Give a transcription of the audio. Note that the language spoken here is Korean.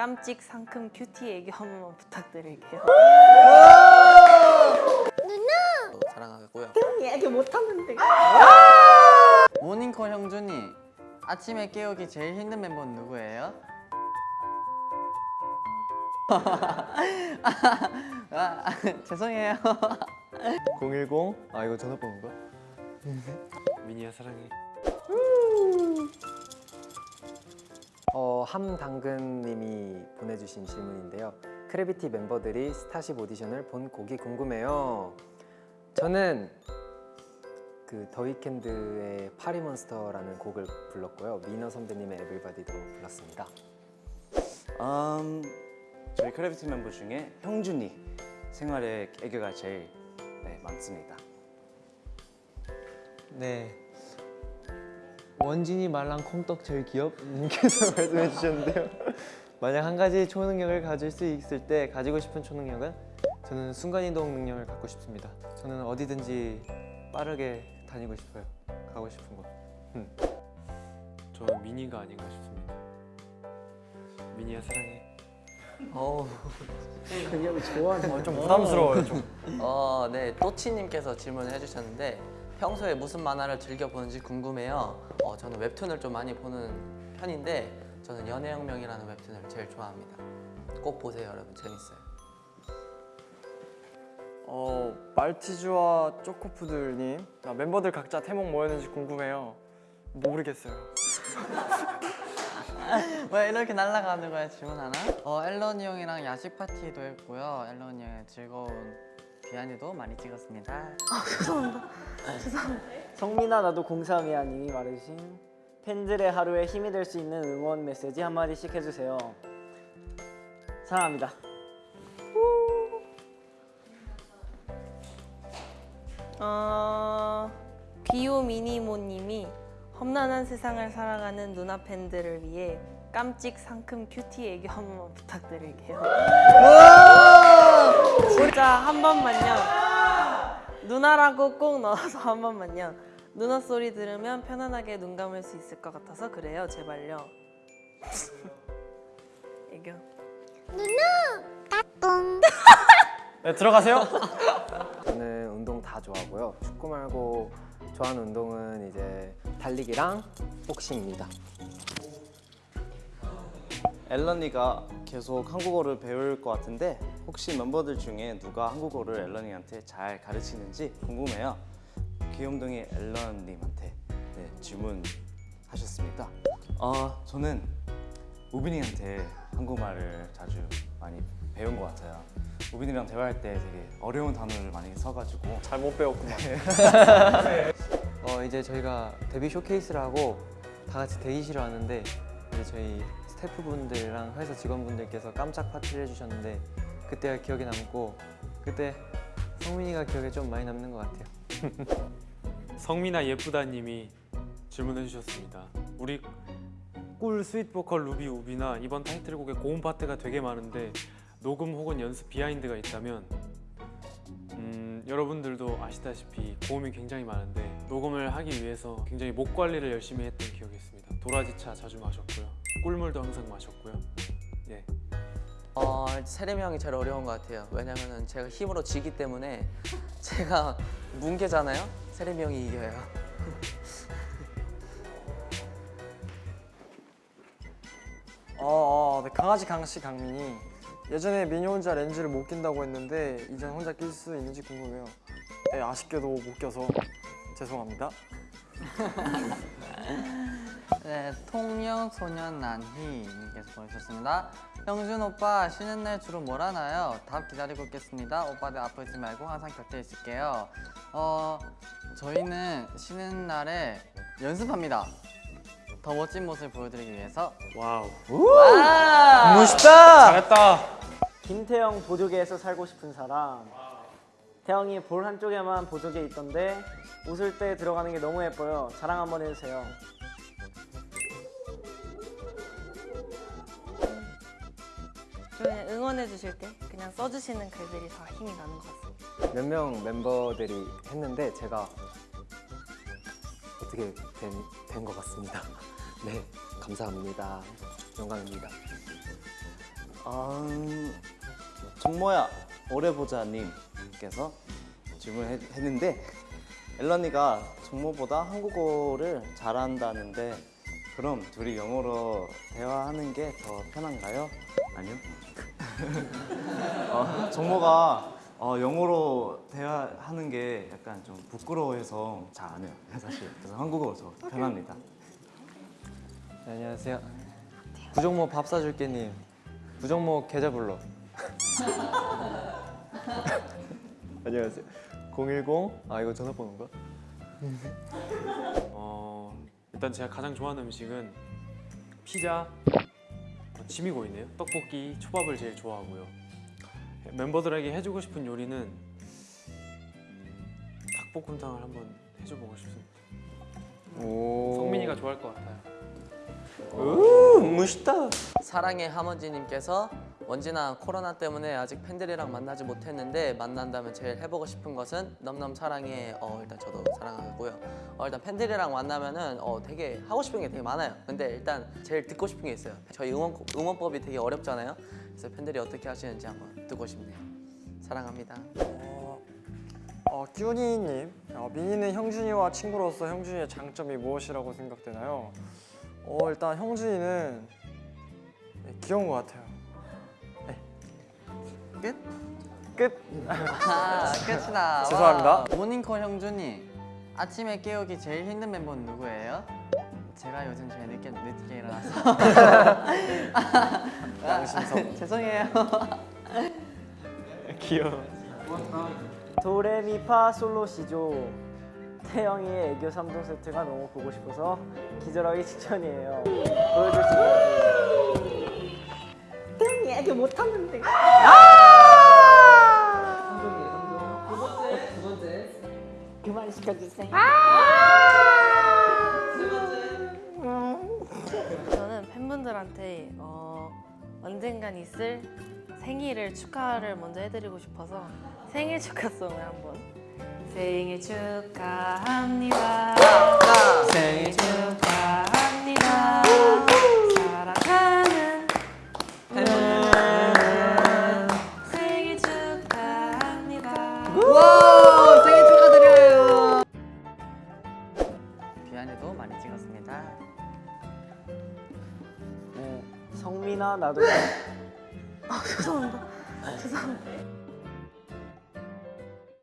깜찍 상큼 큐티 애교 한 번만 부탁드릴게요. 사랑하고요. 얘기 못하는데. 모닝콜 형준이 아침에 깨우기 제일 힘든 멤버는 누구예요? 아, 죄송해요. 010? 아 이거 전화번호인가? 미니야 사랑해. 어, 함당근님이 보내주신 질문인데요. 크래비티 멤버들이 스타쉽 오디션을 본 곡이 궁금해요. 저는 그 더위켄드의 파리몬스터라는 곡을 불렀고요. 민호 선배님의 Everybody도 불렀습니다. 음, 저희 크래비티 멤버 중에 형준이 생활에 애교가 제일 네, 많습니다. 네 원진이 말랑 콩떡 제일 귀엽 님께서 말씀해 주셨는데요. 만약 한 가지 초능력을 가질 수 있을 때 가지고 싶은 초능력은 저는 순간이동 능력을 갖고 싶습니다. 저는 어디든지 빠르게 다니고 싶어요. 가고 싶은 곳. 저는 미니가 아닌가 싶습니다. 미니야 사랑해. 어우, 좀 부담스러워요 좀. 어, 네, 또치님께서 질문을 해주셨는데 평소에 무슨 만화를 즐겨 보는지 궁금해요. 어, 저는 웹툰을 좀 많이 보는 편인데 저는 연애혁명이라는 웹툰을 제일 좋아합니다. 꼭 보세요, 여러분. 재밌어요. 어 말티즈와 초코푸들님 아, 멤버들 각자 태몽 뭐였는지 궁금해요. 모르겠어요. 왜 이렇게 날아가는 거야 질문 하나? 어 앨런이 형이랑 야식 파티도 했고요 앨런이 형의 즐거운 비하인드도 많이 찍었습니다. 성민아 나도 03이야 님이 말해주신 팬들의 하루에 힘이 될 수 있는 응원 메시지 한마디씩 해주세요. 사랑합니다. 어, 귀요 미니모님이 험난한 세상을 살아가는 누나 팬들을 위해 깜찍 상큼 큐티 애교 한 번만 부탁드릴게요. 진짜 한 번만요. 누나라고 꼭 넣어서 한 번만요. 누나 소리 들으면 편안하게 눈 감을 수 있을 것 같아서 그래요. 제발요. 애교. 네 들어가세요. 저는 운동 다 좋아하고요. 축구 말고 좋아하는 운동은 이제 달리기랑 복싱입니다. 앨런이가 계속 한국어를 배울 것 같은데 혹시 멤버들 중에 누가 한국어를 앨런이한테 잘 가르치는지 궁금해요. 귀염둥이 앨런님한테 네, 질문하셨습니다. 어, 저는 우빈이한테 한국말을 자주 많이 배운 것 같아요. 우빈이랑 대화할 때 되게 어려운 단어를 많이 써가지고 잘 못 배웠구만. 어 이제 저희가 데뷔 쇼케이스를 하고 다 같이 대기실에 왔는데 이제 저희 스태프분들이랑 회사 직원분들께서 깜짝 파티를 해주셨는데 그때가 기억에 남고 그때 성민이가 기억에 좀 많이 남는 것 같아요 성민아 예쁘다님이 질문해 주셨습니다. 우리 꿀 sweet 보컬 루비 우빈아 이번 타이틀곡에 고음 파트가 되게 많은데 녹음 혹은 연습 behind가 있다면 음, 여러분들도 아시다시피 고음이 굉장히 많은데 녹음을 하기 위해서 굉장히 목 관리를 열심히 했던 기억이 있습니다. 도라지차 자주 마셨고요. 꿀물도 항상 마셨고요. 예. 어 세림이 형이 제일 어려운 것 같아요 왜냐면은 제가 힘으로 지기 때문에 제가 뭉개잖아요 세림이 형이 이겨요 어, 어 네, 강아지 강씨 강민이 예전에 미니 혼자 렌즈를 못 낀다고 했는데 이젠 혼자 낄 수 있는지 궁금해요. 네, 아쉽게도 못 껴서 죄송합니다. 네, 통영소년 난희님께서 보내주셨습니다. 형준 오빠 쉬는 날 주로 뭘 하나요? 답 기다리고 있겠습니다. 오빠들 아프지 말고 항상 곁에 있을게요. 어, 저희는 쉬는 날에 연습합니다. 더 멋진 모습을 보여드리기 위해서 wow. 와! 멋있다. 잘했다. 김태형 보조개에서 살고 싶은 사람 태형이 볼 한쪽에만 보조개 있던데 웃을 때 들어가는 게 너무 예뻐요 자랑 한번 해주세요 그냥 응원해 주실 때 그냥 써주시는 글들이 다 힘이 나는 것 같습니다. 몇 명 멤버들이 했는데 제가 어떻게 된 것 같습니다. 네, 감사합니다. 영광입니다. 아, 정모야 오래 보자님께서 질문했는데 앨런이가 정모보다 한국어를 잘한다는데 그럼 둘이 영어로 대화하는 게 더 편한가요? 아니요. 어, 정모가 어, 영어로 대화하는 게 약간 좀 부끄러워해서 잘 안 해요. 사실 그래서 한국어가 더 편합니다. 네, 안녕하세요. 부정모 밥 사줄게님. 부정모 계좌 불러. 안녕하세요. 010. 아 이거 전화번호인가? 어, 일단 제가 가장 좋아하는 음식은 피자, 어, 침이 고이네요. 떡볶이, 초밥을 제일 좋아하고요. 멤버들에게 해주고 싶은 요리는 음, 닭볶음탕을 한번 해줘보고 싶습니다. 오. 성민이가 좋아할 것 같아요. 오, 멋있다. 사랑의 하먼지님께서 원진아 코로나 때문에 아직 팬들이랑 만나지 못했는데 만난다면 제일 해보고 싶은 것은 넘넘 사랑해 어 일단 저도 사랑하고요. 어 일단 팬들이랑 만나면은 어 되게 하고 싶은 게 되게 많아요. 근데 일단 제일 듣고 싶은 게 있어요. 저희 응원 응원법이 되게 어렵잖아요. 그래서 팬들이 어떻게 하시는지 한번 듣고 싶네요. 사랑합니다. 어, 어 끼훈이님, 어, 민희는 형준이와 친구로서 형준이의 장점이 무엇이라고 생각되나요? 어 일단 형준이는 네, 귀여운 것 같아요. 끝? 끝. 아 끝이다 죄송합니다. 와. 모닝콜 형준이 아침에 깨우기 제일 힘든 멤버는 누구예요? 제가 요즘 제일 늦게, 늦게 일어나서 양심성. 죄송해요 귀여워. 도레미파 솔로시죠. 태영이의 애교 3종 세트가 너무 보고 싶어서 기절하기 직전이에요. 보여줄 수 있어요. 태영이 애교 못하는데. 그만 시켜주세요. 저는 팬분들한테 어, 언젠간 있을 생일을 축하를 먼저 해드리고 싶어서 생일 축하송을 한번. 생일 축하합니다 성민아 나도. 죄송합니다. 죄송합니다